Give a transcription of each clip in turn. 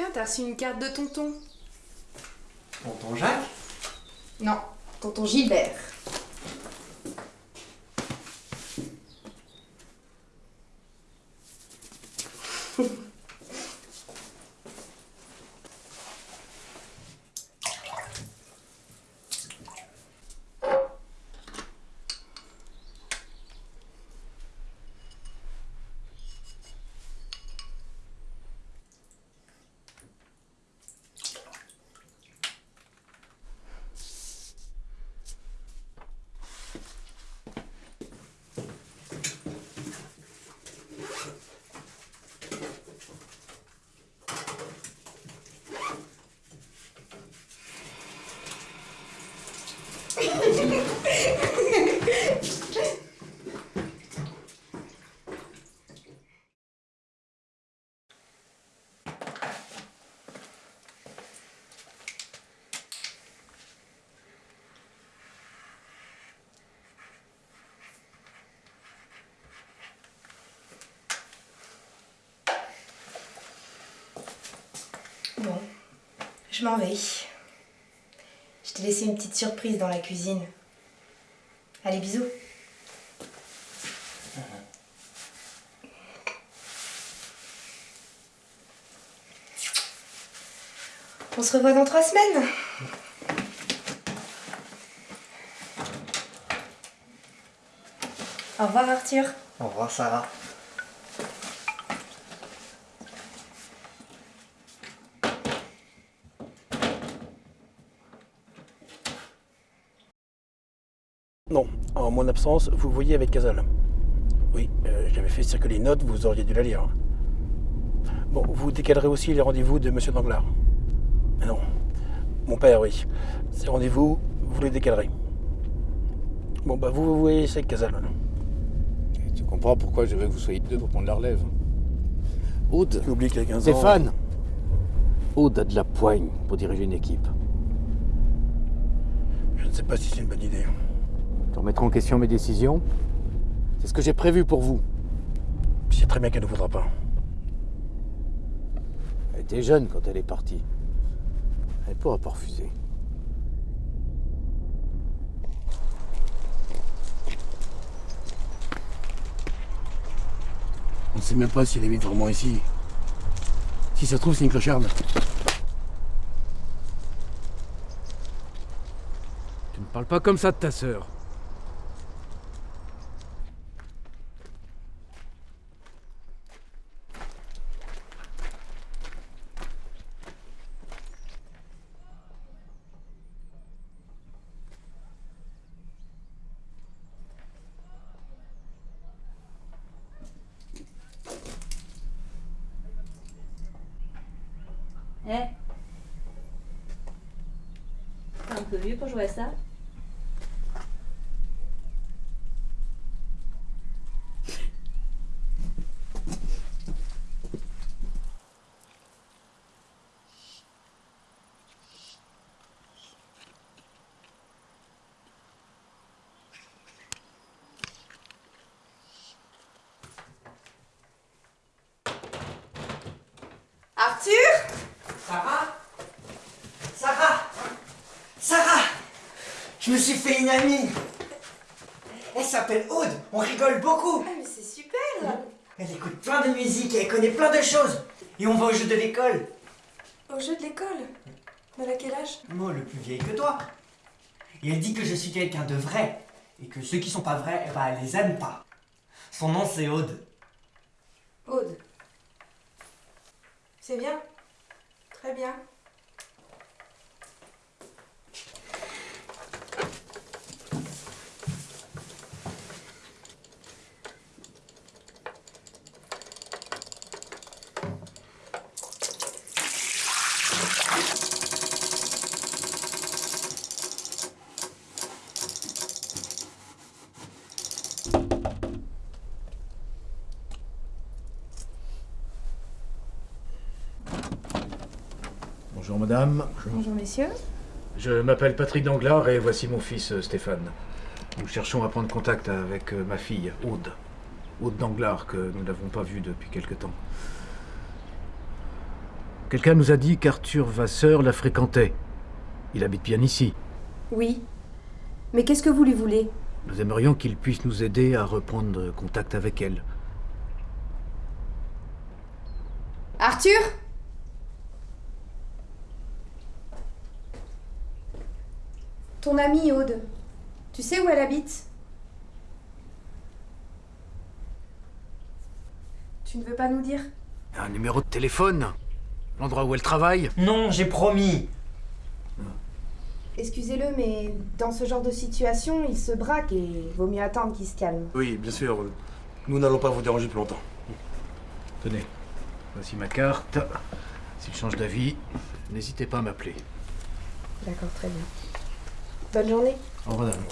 Tiens, t'as reçu une carte de tonton. Tonton Jacques? Non, tonton Gilbert. Bon, je m'en vais. Je t'ai laissé une petite surprise dans la cuisine. Allez, bisous. On se revoit dans trois semaines. Au revoir Arthur. Au revoir Sarah. Non, en mon absence, vous voyez avec Casal. Oui, euh, j'avais fait circuler une note, vous auriez dû la lire. Bon, vous décalerez aussi les rendez-vous de Monsieur Danglars. Mais non, mon père, oui. Ces rendez-vous, vous les décalerez. Bon, bah vous, vous voyez, c'est Casal. Tu comprends pourquoi je veux que vous soyez deux pour prendre la relève. Aude, Tu oublies qu'il y a 15 ans... Stéphane Aude a de la poigne pour diriger une équipe. Je ne sais pas si c'est une bonne idée. Tu remettras en question mes décisions C'est ce que j'ai prévu pour vous. Je sais très bien qu'elle ne voudra pas. Elle était jeune quand elle est partie. Elle pourra pas refuser. On ne sait même pas si elle habite vraiment ici. Si ça se trouve, c'est une clocharde. Tu ne parles pas comme ça de ta sœur. Eh. T'es un peu vieux pour jouer à ça. Arthur Sarah Sarah Sarah Je me suis fait une amie. Elle s'appelle Aude, on rigole beaucoup. Ah mais c'est super. Elle écoute plein de musique et elle connaît plein de choses. Et on va au jeu de l'école. Au jeu de l'école Elle a quel âge? Moi, le plus vieil que toi. Et elle dit que je suis quelqu'un de vrai Et que ceux qui sont pas vrais, eh ben, elle les aime pas. Son nom c'est Aude. Aude. C'est bien? Très bien. Bonjour madame. Bonjour messieurs. Je m'appelle Patrick Danglars et voici mon fils euh, Stéphane. Nous cherchons à prendre contact avec euh, ma fille, Aude. Aude Danglars, que nous n'avons pas vue depuis quelque temps. Quelqu'un nous a dit qu'Arthur Vasseur la fréquentait. Il habite bien ici. Oui. Mais qu'est-ce que vous lui voulez? Nous aimerions qu'il puisse nous aider à reprendre contact avec elle. Arthur? Ton amie Aude, tu sais où elle habite? Tu ne veux pas nous dire? Un numéro de téléphone L'endroit où elle travaille Non, j'ai promis. Excusez-le, mais dans ce genre de situation, il se braque et vaut mieux attendre qu'il se calme. Oui, bien sûr. Nous n'allons pas vous déranger plus longtemps. Tenez, voici ma carte. S'il change d'avis, n'hésitez pas à m'appeler. D'accord, très bien. Bonne journée. Au revoir madame.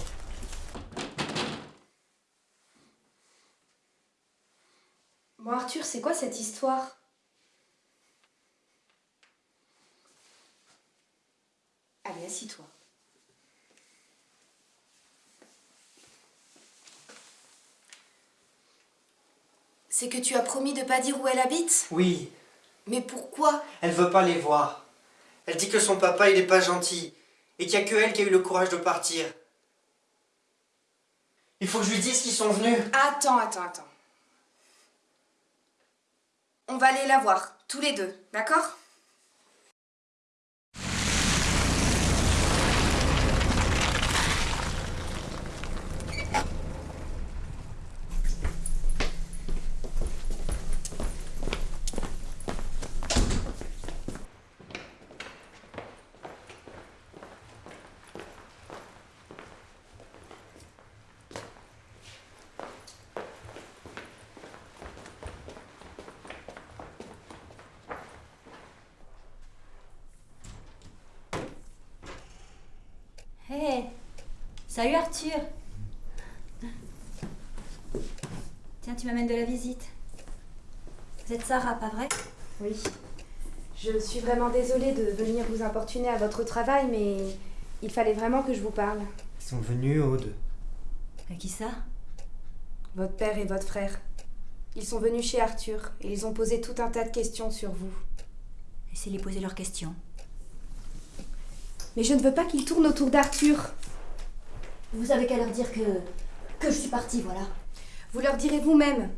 Bon Arthur, c'est quoi cette histoire? Allez, assis-toi. C'est que tu as promis de pas dire où elle habite? Oui, Mais pourquoi? Elle veut pas les voir. Elle dit que son papa, il est pas gentil. Et qu'il y a que elle qui a eu le courage de partir. Il faut que je lui dise qu'ils sont venus. Attends, attends, attends. On va aller la voir, tous les deux, d'accord? Hé Salut Arthur Tiens, tu m'amènes de la visite. Vous êtes Sarah, pas vrai? Oui. Je suis vraiment désolée de venir vous importuner à votre travail, mais il fallait vraiment que je vous parle. Ils sont venus, Aude. À qui ça? Votre père et votre frère. Ils sont venus chez Arthur et ils ont posé tout un tas de questions sur vous. Laissez-les poser leurs questions. Mais je ne veux pas qu'ils tournent autour d'Arthur. Vous avez qu'à leur dire que. que je suis partie, voilà. Vous leur direz vous-même.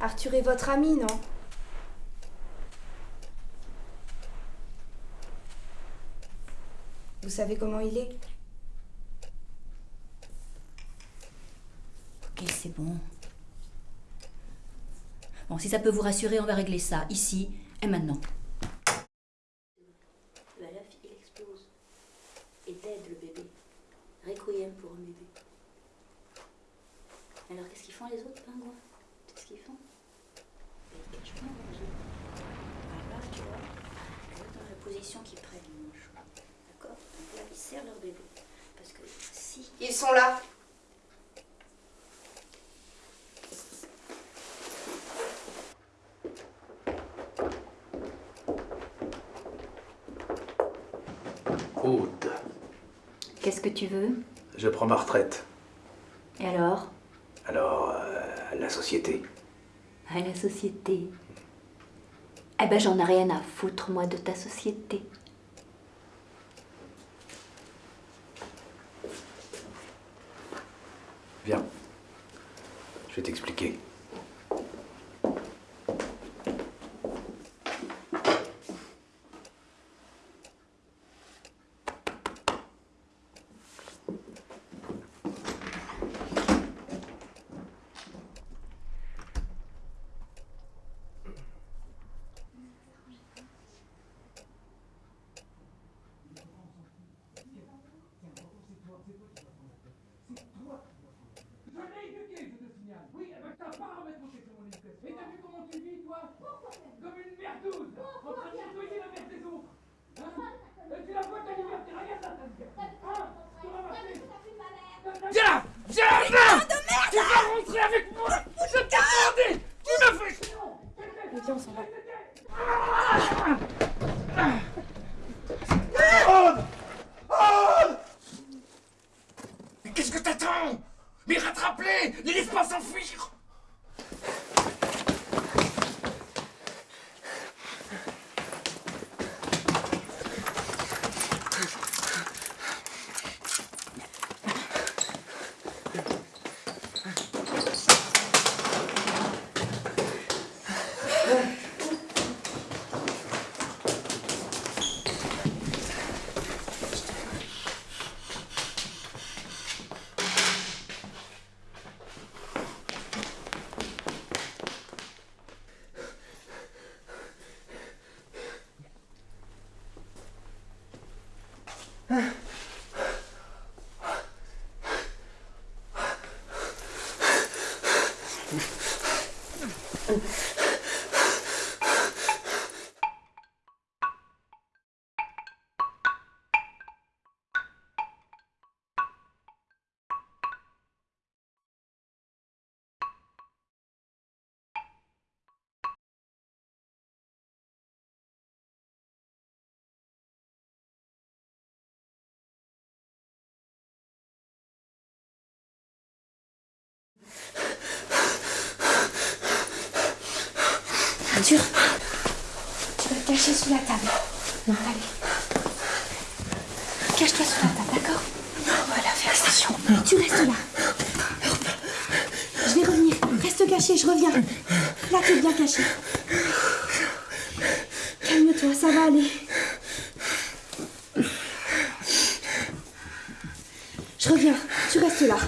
Arthur est votre ami, non? Vous savez comment il est? Ok, c'est bon. Si ça peut vous rassurer, on va régler ça, ici et maintenant. La fille, il explose. Et t'aides le bébé. Requiem pour un bébé. Alors, qu'est-ce qu'ils font les autres pingouins Qu'est-ce qu'ils font Ils cachent pas leurs œufs. Voilà, tu vois. Tu vois dans la position qu'ils prennent, ils mangent. D'accord Donc là, ils serrent leur bébé. Parce que si. Ils sont là. Aude, Qu'est-ce que tu veux je prends ma retraite. Et alors? Alors, euh, la société. À la société. Eh ben, j'en ai rien à foutre, moi, de ta société. Viens. Je vais t'expliquer. Arthur, tu vas te cacher sous la table. Non, allez. Cache-toi sous la table, d'accord? Non, voilà, fais attention. Tu restes là. Je vais revenir. Reste caché, je reviens. Là, tu es bien caché. Calme-toi, ça va aller. Je reviens. Tu restes là.